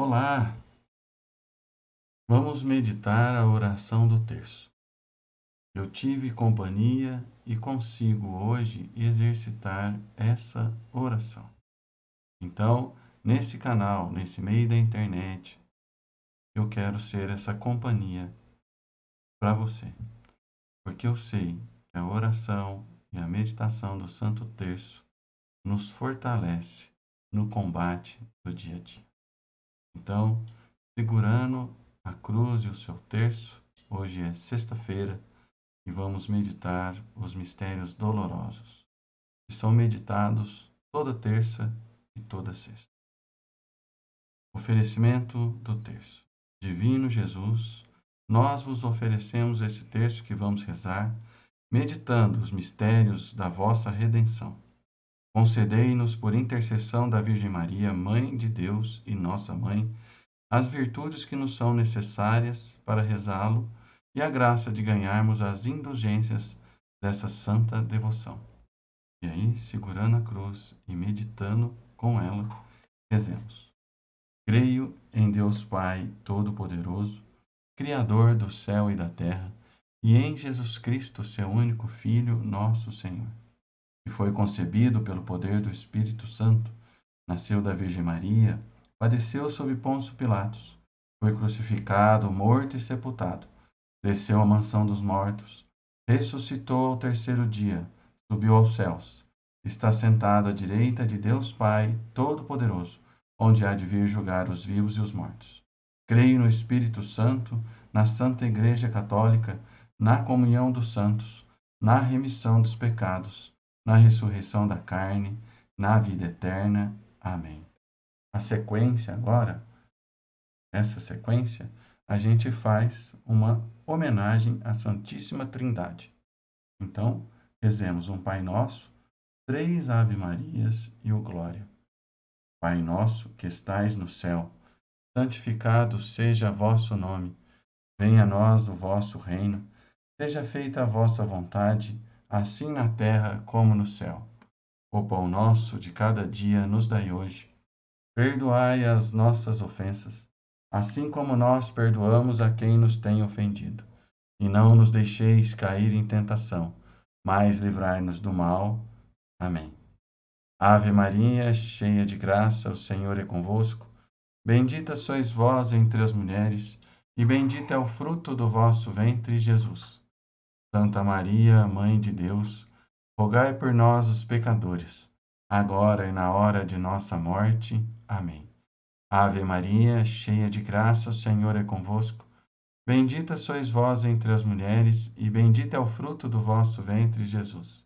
Olá! Vamos meditar a oração do terço. Eu tive companhia e consigo hoje exercitar essa oração. Então, nesse canal, nesse meio da internet, eu quero ser essa companhia para você. Porque eu sei que a oração e a meditação do Santo Terço nos fortalece no combate do dia a dia. Então, segurando a cruz e o seu terço, hoje é sexta-feira e vamos meditar os mistérios dolorosos, que são meditados toda terça e toda sexta. Oferecimento do terço. Divino Jesus, nós vos oferecemos esse terço que vamos rezar, meditando os mistérios da vossa redenção Concedei-nos, por intercessão da Virgem Maria, Mãe de Deus e nossa Mãe, as virtudes que nos são necessárias para rezá-lo e a graça de ganharmos as indulgências dessa santa devoção. E aí, segurando a cruz e meditando com ela, rezemos. Creio em Deus Pai Todo-Poderoso, Criador do céu e da terra, e em Jesus Cristo, seu único Filho, nosso Senhor foi concebido pelo poder do Espírito Santo, nasceu da Virgem Maria, padeceu sob Pôncio Pilatos, foi crucificado, morto e sepultado, desceu à mansão dos mortos, ressuscitou ao terceiro dia, subiu aos céus, está sentado à direita de Deus Pai Todo-Poderoso, onde há de vir julgar os vivos e os mortos. Creio no Espírito Santo, na Santa Igreja Católica, na comunhão dos santos, na remissão dos pecados na ressurreição da carne, na vida eterna. Amém. A sequência agora, essa sequência, a gente faz uma homenagem à Santíssima Trindade. Então, rezemos um Pai Nosso, três Ave Marias e o Glória. Pai nosso que estais no céu, santificado seja vosso nome. Venha a nós o vosso reino. Seja feita a vossa vontade, assim na terra como no céu. O pão nosso de cada dia nos dai hoje. Perdoai as nossas ofensas, assim como nós perdoamos a quem nos tem ofendido. E não nos deixeis cair em tentação, mas livrai-nos do mal. Amém. Ave Maria, cheia de graça, o Senhor é convosco. Bendita sois vós entre as mulheres, e bendito é o fruto do vosso ventre, Jesus. Santa Maria, Mãe de Deus, rogai por nós, os pecadores, agora e na hora de nossa morte. Amém. Ave Maria, cheia de graça, o Senhor é convosco. Bendita sois vós entre as mulheres, e bendito é o fruto do vosso ventre, Jesus.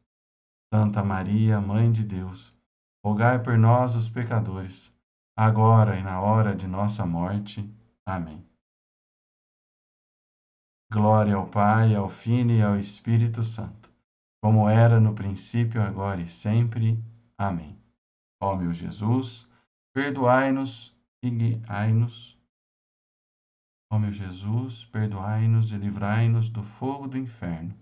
Santa Maria, Mãe de Deus, rogai por nós, os pecadores, agora e na hora de nossa morte. Amém. Glória ao Pai, ao Filho e ao Espírito Santo, como era no princípio, agora e sempre. Amém. Ó meu Jesus, perdoai-nos e guiai-nos. Ó meu Jesus, perdoai-nos e livrai-nos do fogo do inferno.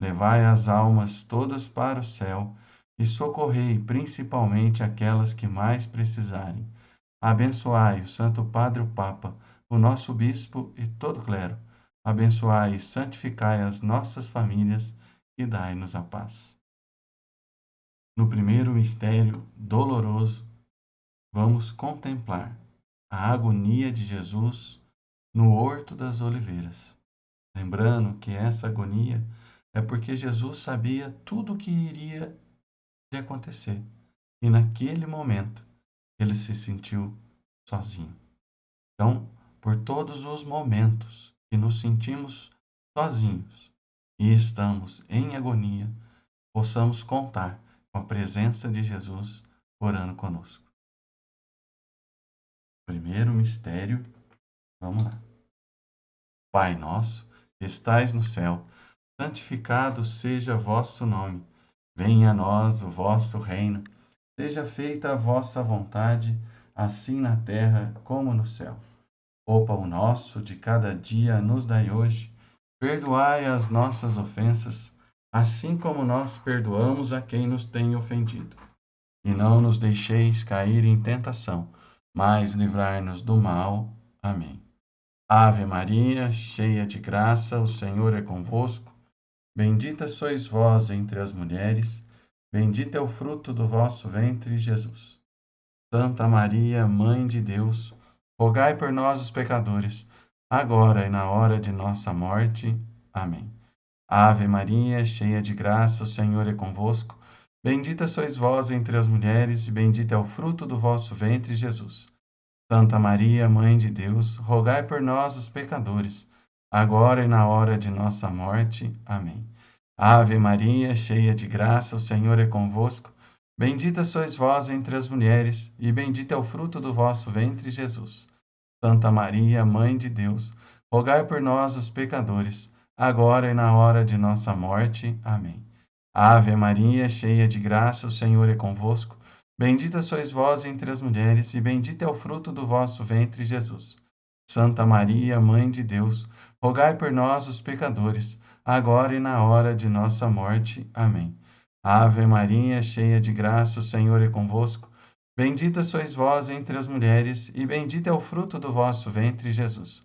Levai as almas todas para o céu e socorrei principalmente aquelas que mais precisarem. Abençoai o Santo Padre o Papa, o nosso bispo e todo clero abençoai e santificai as nossas famílias e dai-nos a paz. No primeiro mistério doloroso, vamos contemplar a agonia de Jesus no Horto das Oliveiras. Lembrando que essa agonia é porque Jesus sabia tudo o que iria lhe acontecer e naquele momento ele se sentiu sozinho. Então, por todos os momentos que nos sentimos sozinhos e estamos em agonia, possamos contar com a presença de Jesus orando conosco. Primeiro mistério, vamos lá. Pai nosso, que estais no céu, santificado seja vosso nome. Venha a nós o vosso reino. Seja feita a vossa vontade, assim na terra como no céu. O pão nosso de cada dia nos dai hoje. Perdoai as nossas ofensas, assim como nós perdoamos a quem nos tem ofendido. E não nos deixeis cair em tentação, mas livrai-nos do mal. Amém. Ave Maria, cheia de graça, o Senhor é convosco. Bendita sois vós entre as mulheres, bendito é o fruto do vosso ventre, Jesus. Santa Maria, Mãe de Deus, rogai por nós, os pecadores, agora e na hora de nossa morte. Amém. Ave Maria, cheia de graça, o Senhor é convosco. Bendita sois vós entre as mulheres, e bendito é o fruto do vosso ventre, Jesus. Santa Maria, Mãe de Deus, rogai por nós, os pecadores, agora e na hora de nossa morte. Amém. Ave Maria, cheia de graça, o Senhor é convosco. Bendita sois vós entre as mulheres, e bendito é o fruto do vosso ventre, Jesus. Santa Maria, Mãe de Deus, rogai por nós, os pecadores, agora e na hora de nossa morte. Amém. Ave Maria, cheia de graça, o Senhor é convosco. Bendita sois vós entre as mulheres, e bendito é o fruto do vosso ventre, Jesus. Santa Maria, Mãe de Deus, rogai por nós, os pecadores, agora e na hora de nossa morte. Amém. Ave Maria, cheia de graça, o Senhor é convosco. Bendita sois vós entre as mulheres, e bendito é o fruto do vosso ventre, Jesus.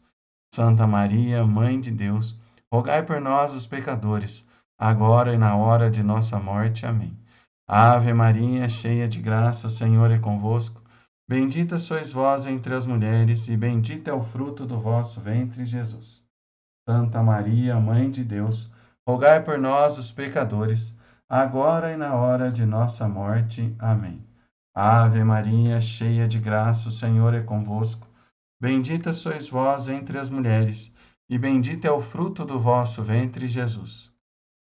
Santa Maria, Mãe de Deus, rogai por nós, os pecadores, agora e na hora de nossa morte. Amém. Ave Maria, cheia de graça, o Senhor é convosco. Bendita sois vós entre as mulheres, e bendito é o fruto do vosso ventre, Jesus. Santa Maria, Mãe de Deus, rogai por nós, os pecadores, agora e na hora de nossa morte. Amém. Ave Maria, cheia de graça, o Senhor é convosco. Bendita sois vós entre as mulheres, e bendito é o fruto do vosso ventre, Jesus.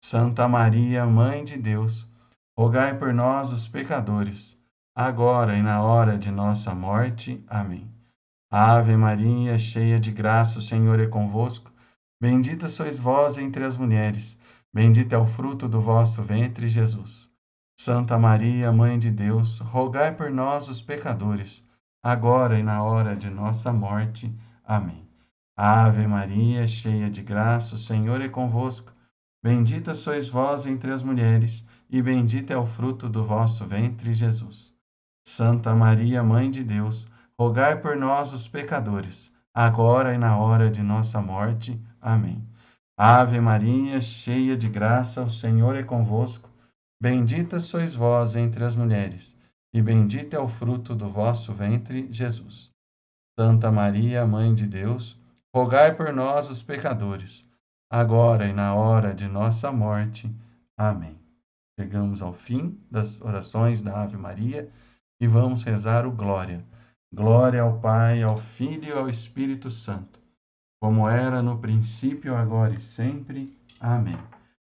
Santa Maria, Mãe de Deus, rogai por nós, os pecadores, agora e na hora de nossa morte. Amém. Ave Maria, cheia de graça, o Senhor é convosco. Bendita sois vós entre as mulheres, bendito é o fruto do vosso ventre, Jesus. Santa Maria, Mãe de Deus, rogai por nós, os pecadores, agora e na hora de nossa morte. Amém. Ave Maria, cheia de graça, o Senhor é convosco. Bendita sois vós entre as mulheres, e bendito é o fruto do vosso ventre, Jesus. Santa Maria, Mãe de Deus, rogai por nós, os pecadores, agora e na hora de nossa morte. Amém. Ave Maria, cheia de graça, o Senhor é convosco. Bendita sois vós entre as mulheres, e bendito é o fruto do vosso ventre, Jesus. Santa Maria, Mãe de Deus, rogai por nós, os pecadores, agora e na hora de nossa morte. Amém. Chegamos ao fim das orações da Ave Maria e vamos rezar o Glória. Glória ao Pai, ao Filho e ao Espírito Santo, como era no princípio, agora e sempre. Amém.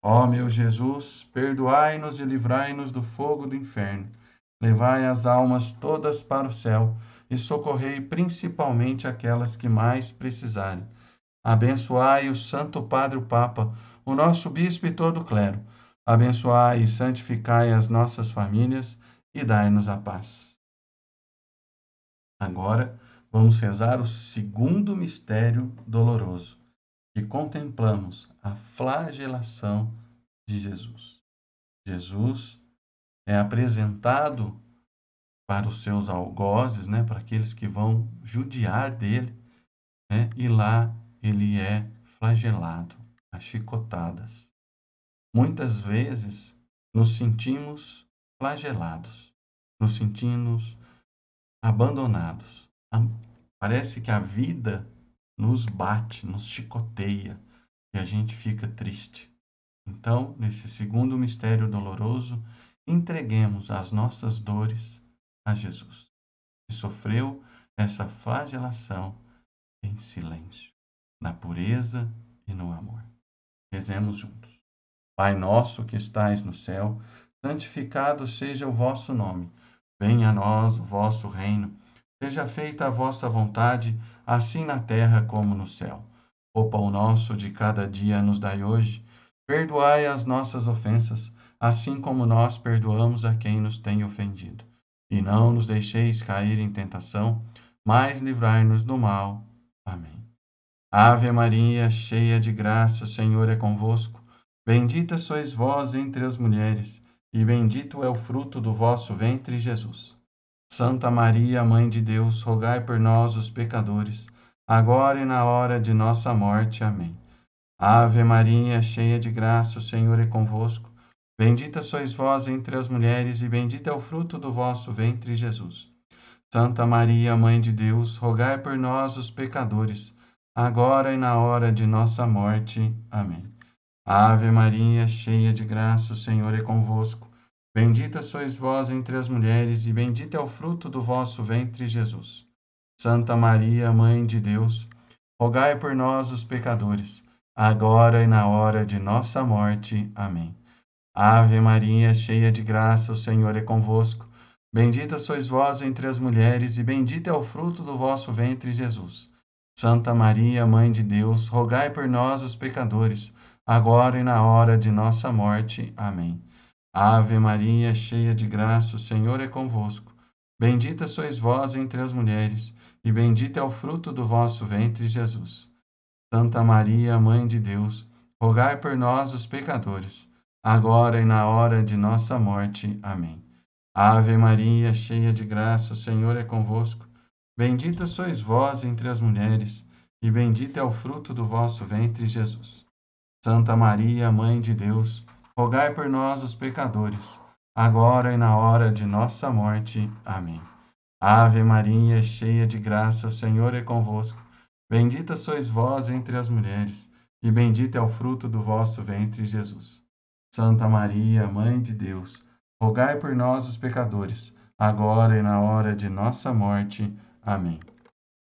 Ó meu Jesus, perdoai-nos e livrai-nos do fogo do inferno. Levai as almas todas para o céu e socorrei principalmente aquelas que mais precisarem Abençoai o Santo Padre o Papa, o nosso bispo e todo o clero. Abençoai e santificai as nossas famílias e dai-nos a paz. Agora vamos rezar o segundo mistério doloroso, que contemplamos a flagelação de Jesus. Jesus é apresentado para os seus algozes, né, para aqueles que vão judiar dele, né, e lá ele é flagelado a chicotadas. Muitas vezes nos sentimos flagelados, nos sentimos abandonados. Parece que a vida nos bate, nos chicoteia e a gente fica triste. Então, nesse segundo mistério doloroso, entreguemos as nossas dores a Jesus, que sofreu essa flagelação em silêncio na pureza e no amor. Rezemos juntos. Pai nosso que estais no céu, santificado seja o vosso nome. Venha a nós o vosso reino. Seja feita a vossa vontade, assim na terra como no céu. O pão nosso de cada dia nos dai hoje. Perdoai as nossas ofensas, assim como nós perdoamos a quem nos tem ofendido. E não nos deixeis cair em tentação, mas livrai-nos do mal. Amém. Ave Maria, cheia de graça, o Senhor é convosco. Bendita sois vós entre as mulheres, e bendito é o fruto do vosso ventre, Jesus. Santa Maria, Mãe de Deus, rogai por nós, os pecadores, agora e na hora de nossa morte. Amém. Ave Maria, cheia de graça, o Senhor é convosco. Bendita sois vós entre as mulheres, e bendito é o fruto do vosso ventre, Jesus. Santa Maria, Mãe de Deus, rogai por nós, os pecadores, agora e na hora de nossa morte. Amém. Ave Maria, cheia de graça, o Senhor é convosco. Bendita sois vós entre as mulheres, e bendito é o fruto do vosso ventre, Jesus. Santa Maria, Mãe de Deus, rogai por nós, os pecadores, agora e na hora de nossa morte. Amém. Ave Maria, cheia de graça, o Senhor é convosco. Bendita sois vós entre as mulheres, e bendito é o fruto do vosso ventre, Jesus. Santa Maria, Mãe de Deus, rogai por nós, os pecadores, agora e na hora de nossa morte. Amém. Ave Maria, cheia de graça, o Senhor é convosco. Bendita sois vós entre as mulheres, e bendito é o fruto do vosso ventre, Jesus. Santa Maria, Mãe de Deus, rogai por nós, os pecadores, agora e na hora de nossa morte. Amém. Ave Maria, cheia de graça, o Senhor é convosco. Bendita sois vós entre as mulheres, e bendito é o fruto do vosso ventre, Jesus. Santa Maria, Mãe de Deus, rogai por nós, os pecadores, agora e na hora de nossa morte. Amém. Ave Maria, cheia de graça, o Senhor é convosco. Bendita sois vós entre as mulheres, e bendito é o fruto do vosso ventre, Jesus. Santa Maria, Mãe de Deus, rogai por nós, os pecadores, agora e na hora de nossa morte. Amém.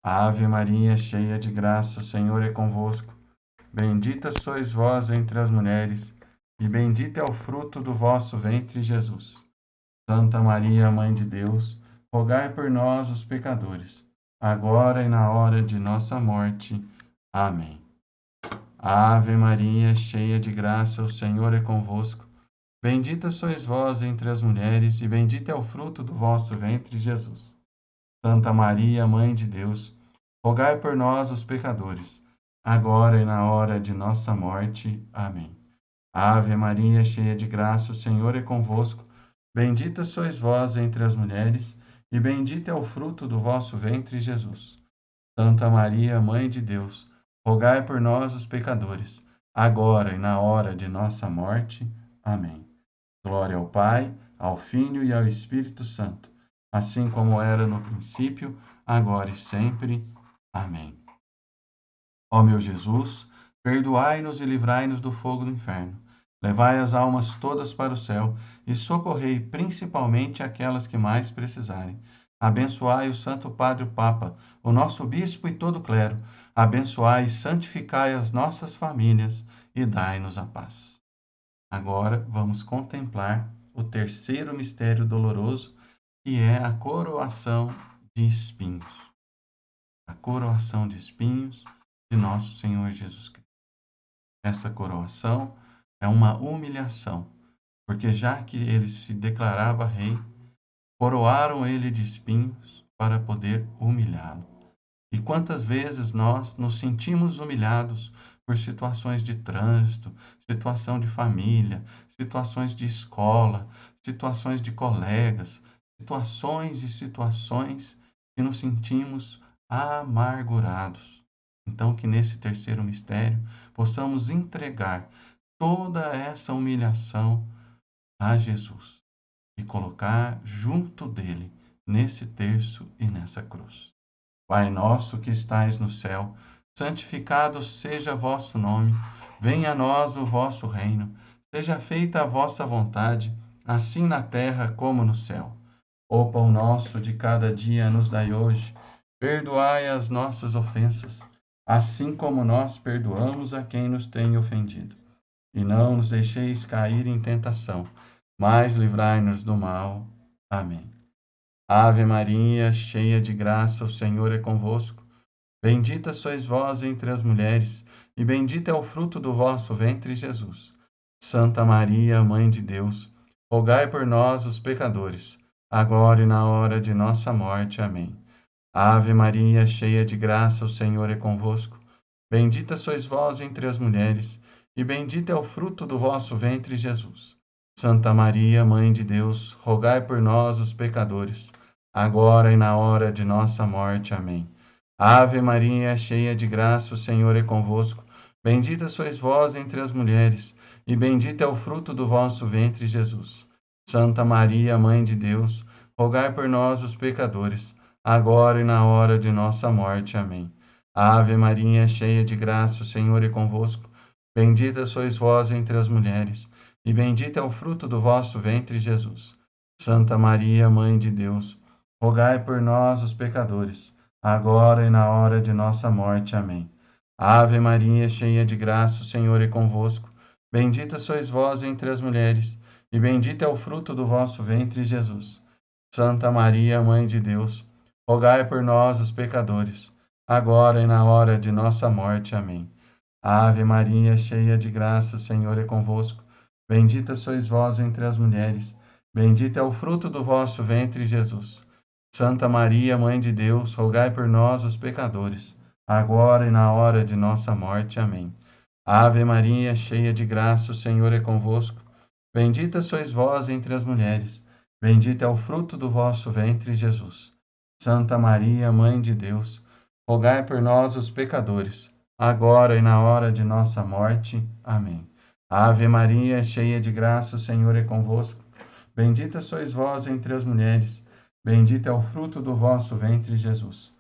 Ave Maria, cheia de graça, o Senhor é convosco. Bendita sois vós entre as mulheres, e bendito é o fruto do vosso ventre, Jesus. Santa Maria, Mãe de Deus, rogai por nós, os pecadores, agora e na hora de nossa morte. Amém. Ave Maria, cheia de graça, o Senhor é convosco. Bendita sois vós entre as mulheres, e bendito é o fruto do vosso ventre, Jesus. Santa Maria, Mãe de Deus, rogai por nós, os pecadores, agora e na hora de nossa morte. Amém. Ave Maria, cheia de graça, o Senhor é convosco. Bendita sois vós entre as mulheres, e bendito é o fruto do vosso ventre, Jesus. Santa Maria, Mãe de Deus, rogai por nós, os pecadores, agora e na hora de nossa morte. Amém. Glória ao Pai, ao Filho e ao Espírito Santo, assim como era no princípio, agora e sempre. Amém. Ó meu Jesus, perdoai-nos e livrai-nos do fogo do inferno Levai as almas todas para o céu e socorrei principalmente aquelas que mais precisarem. Abençoai o Santo Padre o Papa, o nosso bispo e todo o clero. Abençoai e santificai as nossas famílias e dai-nos a paz. Agora vamos contemplar o terceiro mistério doloroso, que é a coroação de espinhos. A coroação de espinhos de nosso Senhor Jesus Cristo. Essa coroação é uma humilhação, porque já que ele se declarava rei, coroaram ele de espinhos para poder humilhá-lo. E quantas vezes nós nos sentimos humilhados por situações de trânsito, situação de família, situações de escola, situações de colegas, situações e situações que nos sentimos amargurados. Então, que nesse terceiro mistério possamos entregar toda essa humilhação a Jesus e colocar junto dele nesse terço e nessa cruz. Pai nosso que estais no céu, santificado seja vosso nome, venha a nós o vosso reino, seja feita a vossa vontade, assim na terra como no céu. O pão nosso de cada dia nos dai hoje, perdoai as nossas ofensas, assim como nós perdoamos a quem nos tem ofendido e não nos deixeis cair em tentação, mas livrai-nos do mal. Amém. Ave Maria, cheia de graça, o Senhor é convosco. Bendita sois vós entre as mulheres, e bendito é o fruto do vosso ventre, Jesus. Santa Maria, Mãe de Deus, rogai por nós, os pecadores, agora e na hora de nossa morte. Amém. Ave Maria, cheia de graça, o Senhor é convosco. Bendita sois vós entre as mulheres, e bendito é o fruto do vosso ventre, Jesus. Santa Maria, Mãe de Deus, rogai por nós, os pecadores, agora e na hora de nossa morte. Amém. Ave Maria, cheia de graça, o Senhor é convosco. Bendita sois vós entre as mulheres, e bendito é o fruto do vosso ventre, Jesus. Santa Maria, Mãe de Deus, rogai por nós, os pecadores, agora e na hora de nossa morte. Amém. Ave Maria, cheia de graça, o Senhor é convosco. Bendita sois vós entre as mulheres, e bendito é o fruto do vosso ventre, Jesus. Santa Maria, Mãe de Deus, rogai por nós, os pecadores, agora e na hora de nossa morte. Amém. Ave Maria, cheia de graça, o Senhor é convosco. Bendita sois vós entre as mulheres, e bendito é o fruto do vosso ventre, Jesus. Santa Maria, Mãe de Deus, rogai por nós, os pecadores, agora e na hora de nossa morte. Amém. Ave Maria, cheia de graça, o Senhor é convosco. Bendita sois vós entre as mulheres, bendito é o fruto do vosso ventre, Jesus. Santa Maria, Mãe de Deus, rogai por nós, os pecadores, agora e na hora de nossa morte. Amém. Ave Maria, cheia de graça, o Senhor é convosco. Bendita sois vós entre as mulheres, bendito é o fruto do vosso ventre, Jesus. Santa Maria, Mãe de Deus, rogai por nós, os pecadores, agora e na hora de nossa morte. Amém. Ave Maria, cheia de graça, o Senhor é convosco. Bendita sois vós entre as mulheres, bendito é o fruto do vosso ventre, Jesus.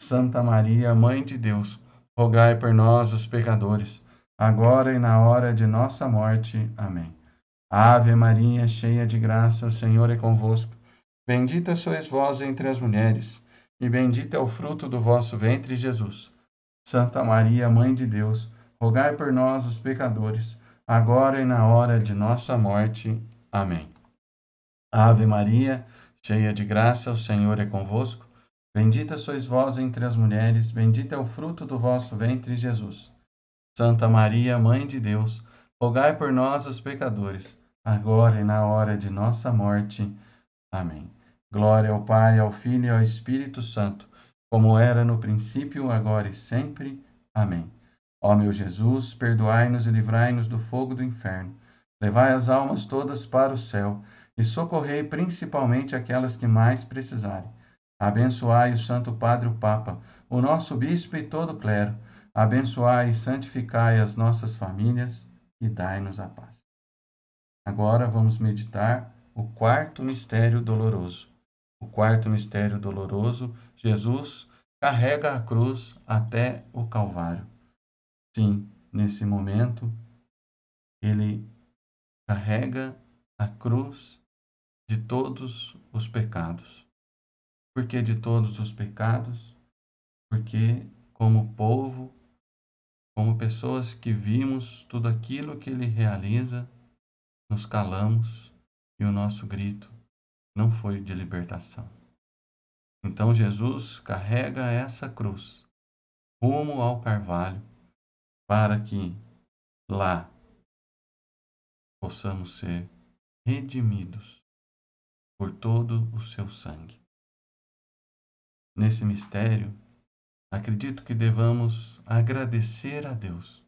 Santa Maria, Mãe de Deus, rogai por nós, os pecadores, agora e na hora de nossa morte. Amém. Ave Maria, cheia de graça, o Senhor é convosco. Bendita sois vós entre as mulheres, e bendito é o fruto do vosso ventre, Jesus. Santa Maria, Mãe de Deus, rogai por nós, os pecadores, agora e na hora de nossa morte. Amém. Ave Maria, cheia de graça, o Senhor é convosco. Bendita sois vós entre as mulheres, bendito é o fruto do vosso ventre, Jesus. Santa Maria, Mãe de Deus, rogai por nós, os pecadores, agora e na hora de nossa morte. Amém. Glória ao Pai, ao Filho e ao Espírito Santo, como era no princípio, agora e sempre. Amém. Ó meu Jesus, perdoai-nos e livrai-nos do fogo do inferno. Levai as almas todas para o céu e socorrei principalmente aquelas que mais precisarem. Abençoai o Santo Padre o Papa, o nosso bispo e todo o clero. Abençoai e santificai as nossas famílias e dai-nos a paz. Agora vamos meditar o quarto mistério doloroso. O quarto mistério doloroso, Jesus carrega a cruz até o Calvário. Sim, nesse momento, ele carrega a cruz de todos os pecados. Por que de todos os pecados? Porque, como povo, como pessoas que vimos tudo aquilo que ele realiza, nos calamos e o nosso grito não foi de libertação. Então Jesus carrega essa cruz rumo ao Carvalho para que lá possamos ser redimidos por todo o seu sangue. Nesse mistério, acredito que devamos agradecer a Deus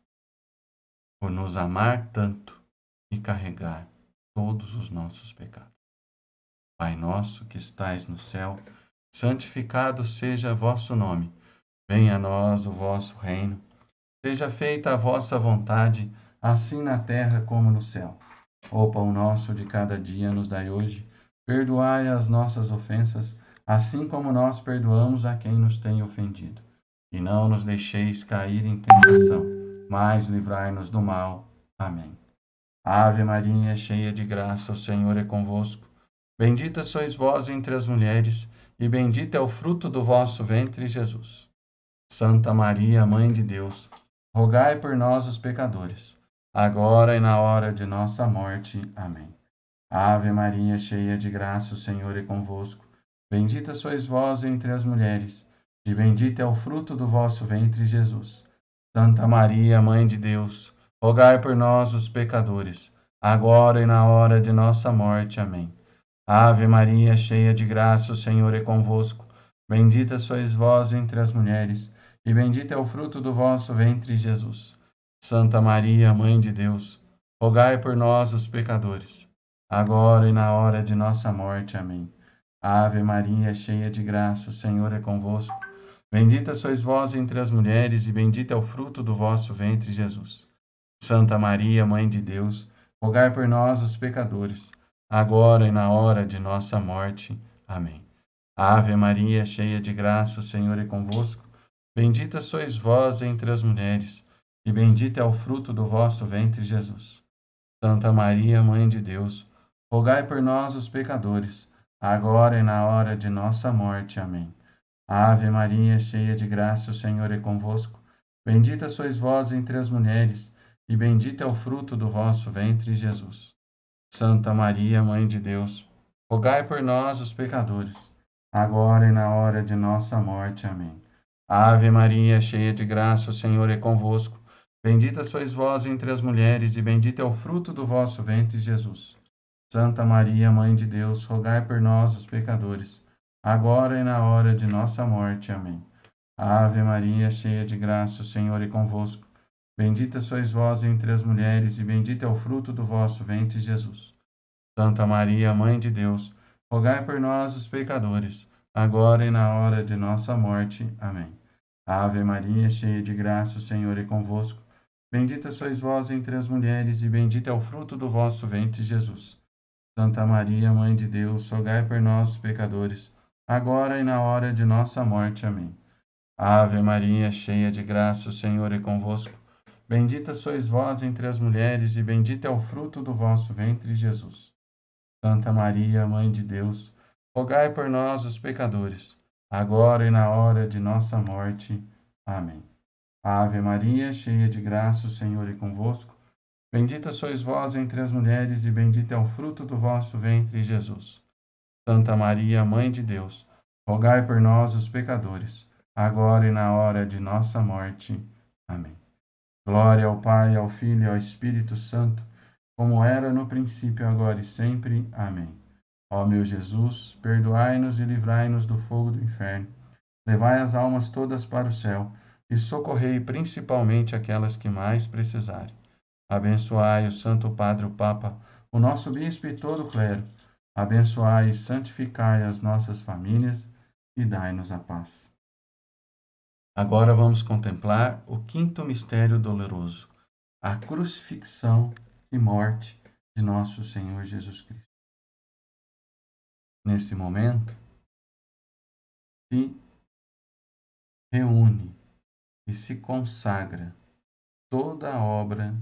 por nos amar tanto e carregar todos os nossos pecados. Pai nosso que estais no céu, santificado seja vosso nome. Venha a nós o vosso reino Seja feita a vossa vontade, assim na terra como no céu. O pão nosso de cada dia nos dai hoje. Perdoai as nossas ofensas, assim como nós perdoamos a quem nos tem ofendido. E não nos deixeis cair em tentação, mas livrai-nos do mal. Amém. Ave Maria, cheia de graça, o Senhor é convosco. Bendita sois vós entre as mulheres, e bendito é o fruto do vosso ventre, Jesus. Santa Maria, Mãe de Deus, rogai por nós, os pecadores, agora e na hora de nossa morte. Amém. Ave Maria, cheia de graça, o Senhor é convosco. Bendita sois vós entre as mulheres, e bendito é o fruto do vosso ventre, Jesus. Santa Maria, Mãe de Deus, rogai por nós, os pecadores, agora e na hora de nossa morte. Amém. Ave Maria, cheia de graça, o Senhor é convosco. Bendita sois vós entre as mulheres, e bendito é o fruto do vosso ventre, Jesus. Santa Maria, Mãe de Deus, rogai por nós, os pecadores, agora e na hora de nossa morte. Amém. Ave Maria, cheia de graça, o Senhor é convosco. Bendita sois vós entre as mulheres, e bendito é o fruto do vosso ventre, Jesus. Santa Maria, Mãe de Deus, rogai por nós, os pecadores, agora e na hora de nossa morte. Amém. Ave Maria, cheia de graça, o Senhor é convosco. Bendita sois vós entre as mulheres, e bendito é o fruto do vosso ventre, Jesus. Santa Maria, Mãe de Deus, rogai por nós, os pecadores, agora e na hora de nossa morte. Amém. Ave Maria, cheia de graça, o Senhor é convosco. Bendita sois vós entre as mulheres, e bendito é o fruto do vosso ventre, Jesus. Santa Maria, Mãe de Deus, rogai por nós, os pecadores, agora e na hora de nossa morte. Amém. Ave Maria, cheia de graça, o Senhor é convosco. Bendita sois vós entre as mulheres, e bendito é o fruto do vosso ventre, Jesus. Santa Maria, Mãe de Deus, rogai por nós, os pecadores, agora e na hora de nossa morte. Amém. Ave Maria, cheia de graça, o Senhor é convosco. Bendita sois vós entre as mulheres, e bendito é o fruto do vosso ventre, Jesus. Santa Maria, Mãe de Deus, rogai por nós, os pecadores, agora e na hora de nossa morte. Amém. Ave Maria, cheia de graça, o Senhor é convosco. Bendita sois vós entre as mulheres, e bendito é o fruto do vosso ventre, Jesus. Santa Maria, Mãe de Deus, rogai por nós, pecadores, agora e na hora de nossa morte. Amém. Ave Maria, cheia de graça, o Senhor é convosco. Bendita sois vós entre as mulheres, e bendito é o fruto do vosso ventre, Jesus. Santa Maria, Mãe de Deus, rogai por nós, os pecadores, agora e na hora de nossa morte. Amém. Ave Maria, cheia de graça, o Senhor é convosco. Bendita sois vós entre as mulheres, e bendito é o fruto do vosso ventre, Jesus. Santa Maria, Mãe de Deus, rogai por nós, os pecadores, agora e na hora de nossa morte. Amém. Glória ao Pai, ao Filho e ao Espírito Santo, como era no princípio, agora e sempre. Amém. Ó meu Jesus, perdoai-nos e livrai-nos do fogo do inferno. Levai as almas todas para o céu e socorrei principalmente aquelas que mais precisarem. Abençoai o Santo Padre o Papa, o nosso bispo e todo o clero. Abençoai e santificai as nossas famílias e dai-nos a paz. Agora vamos contemplar o quinto mistério doloroso, a crucifixão e morte de nosso Senhor Jesus Cristo nesse momento, se reúne e se consagra toda a obra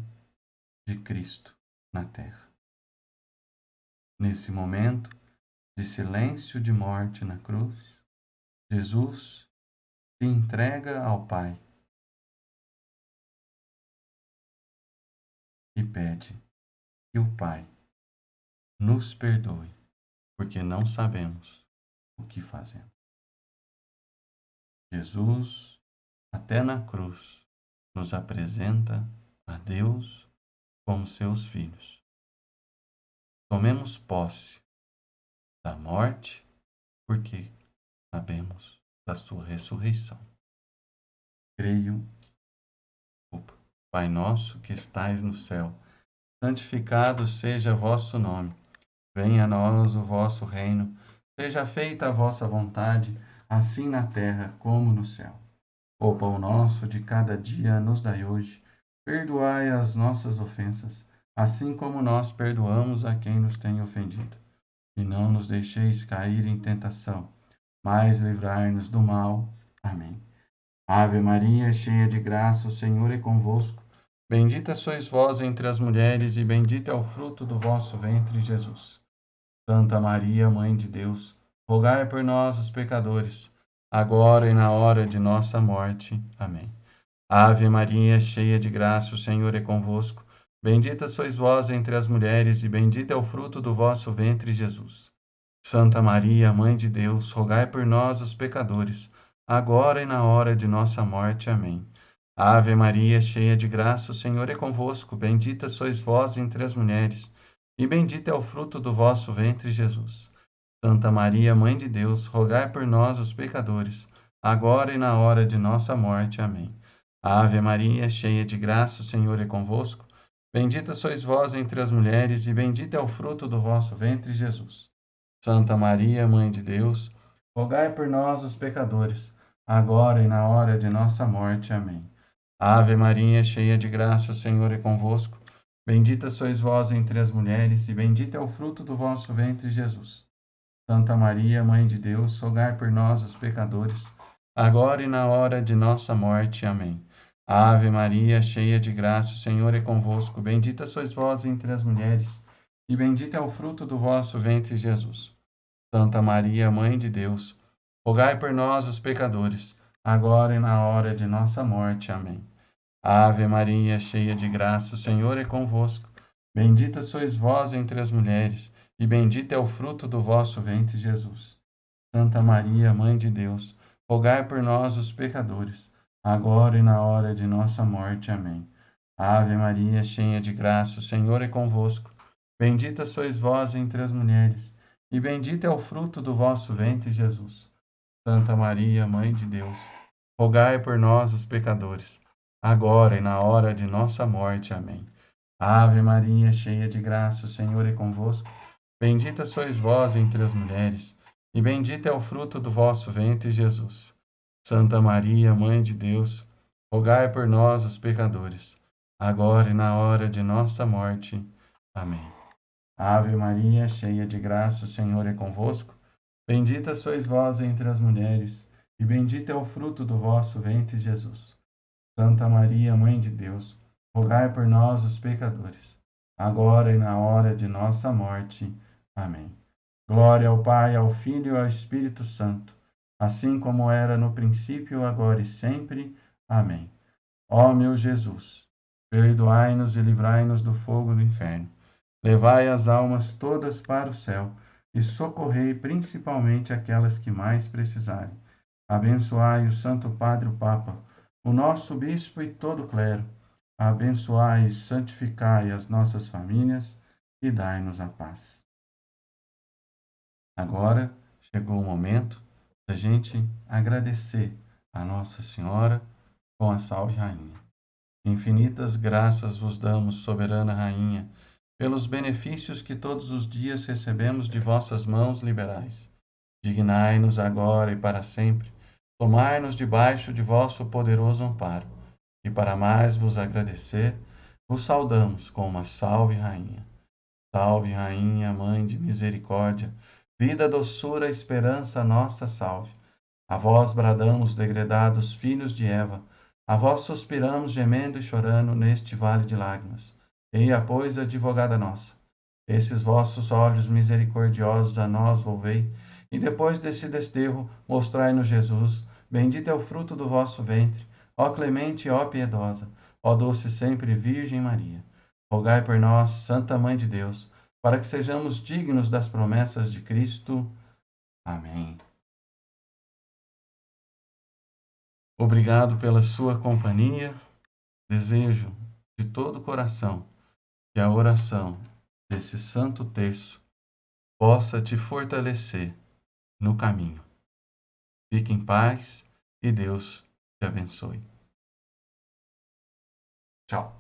de Cristo na terra. Nesse momento de silêncio de morte na cruz, Jesus entrega ao Pai e pede que o Pai nos perdoe porque não sabemos o que fazemos. Jesus, até na cruz, nos apresenta a Deus como seus filhos. Tomemos posse da morte, porque sabemos da sua ressurreição. Creio, opa, Pai nosso que estais no céu, santificado seja vosso nome. Venha a nós o vosso reino, seja feita a vossa vontade, assim na terra como no céu. O pão nosso de cada dia nos dai hoje. Perdoai as nossas ofensas, assim como nós perdoamos a quem nos tem ofendido. E não nos deixeis cair em tentação, mas livrai-nos do mal. Amém. Ave Maria, cheia de graça, o Senhor é convosco. Bendita sois vós entre as mulheres, e bendito é o fruto do vosso ventre, Jesus. Santa Maria, Mãe de Deus, rogai por nós, os pecadores, agora e na hora de nossa morte. Amém. Ave Maria, cheia de graça, o Senhor é convosco. Bendita sois vós entre as mulheres, e bendito é o fruto do vosso ventre, Jesus. Santa Maria, Mãe de Deus, rogai por nós, os pecadores, agora e na hora de nossa morte. Amém. Ave Maria, cheia de graça, o Senhor é convosco. Bendita sois vós entre as mulheres e bendito é o fruto do vosso ventre, Jesus. Santa Maria, Mãe de Deus, rogai por nós, os pecadores, agora e na hora de nossa morte. Amém. Ave Maria, cheia de graça, o Senhor é convosco. Bendita sois vós entre as mulheres, e bendito é o fruto do vosso ventre, Jesus. Santa Maria, Mãe de Deus, rogai por nós, os pecadores, agora e na hora de nossa morte. Amém. Ave Maria, cheia de graça, o Senhor é convosco. Bendita sois vós entre as mulheres, e bendito é o fruto do vosso ventre, Jesus. Santa Maria, Mãe de Deus, rogai por nós, os pecadores, agora e na hora de nossa morte. Amém. Ave Maria, cheia de graça, o Senhor é convosco. Bendita sois vós entre as mulheres, e bendito é o fruto do vosso ventre, Jesus. Santa Maria, Mãe de Deus, rogai por nós, os pecadores, agora e na hora de nossa morte. Amém. Ave Maria, cheia de graça, o Senhor é convosco. Bendita sois vós entre as mulheres, e bendito é o fruto do vosso ventre, Jesus. Santa Maria, Mãe de Deus, rogai por nós, os pecadores, agora e na hora de nossa morte. Amém. Ave Maria, cheia de graça, o Senhor é convosco. Bendita sois vós entre as mulheres, e bendito é o fruto do vosso ventre, Jesus. Santa Maria, Mãe de Deus, rogai por nós, os pecadores agora e na hora de nossa morte. Amém. Ave Maria, cheia de graça, o Senhor é convosco. Bendita sois vós entre as mulheres, e bendito é o fruto do vosso ventre, Jesus. Santa Maria, Mãe de Deus, rogai por nós, os pecadores, agora e na hora de nossa morte. Amém. Ave Maria, cheia de graça, o Senhor é convosco. Bendita sois vós entre as mulheres, e bendito é o fruto do vosso ventre, Jesus. Santa Maria, Mãe de Deus, rogai por nós, os pecadores, agora e na hora de nossa morte. Amém. Glória ao Pai, ao Filho e ao Espírito Santo, assim como era no princípio, agora e sempre. Amém. Ó meu Jesus, perdoai-nos e livrai-nos do fogo do inferno. Levai as almas todas para o céu e socorrei principalmente aquelas que mais precisarem. Abençoai o Santo Padre o Papa o nosso bispo e todo o clero. Abençoai e santificai as nossas famílias e dai-nos a paz. Agora chegou o momento da gente agradecer a Nossa Senhora com a Salve Rainha. Infinitas graças vos damos, soberana Rainha, pelos benefícios que todos os dias recebemos de vossas mãos liberais. Dignai-nos agora e para sempre tomai-nos debaixo de vosso poderoso amparo. E para mais vos agradecer, vos saudamos com uma salve, Rainha. Salve, Rainha, Mãe de misericórdia, vida, doçura, esperança, nossa salve. A vós bradamos, degredados filhos de Eva, a vós suspiramos, gemendo e chorando neste vale de lágrimas. Eia, pois, advogada nossa, esses vossos olhos misericordiosos a nós volvei, e depois desse desterro, mostrai-nos Jesus, Bendito é o fruto do vosso ventre, ó clemente ó piedosa, ó doce sempre Virgem Maria. Rogai por nós, Santa Mãe de Deus, para que sejamos dignos das promessas de Cristo. Amém. Obrigado pela sua companhia. Desejo de todo o coração que a oração desse santo terço possa te fortalecer no caminho. Fique em paz e Deus te abençoe. Tchau.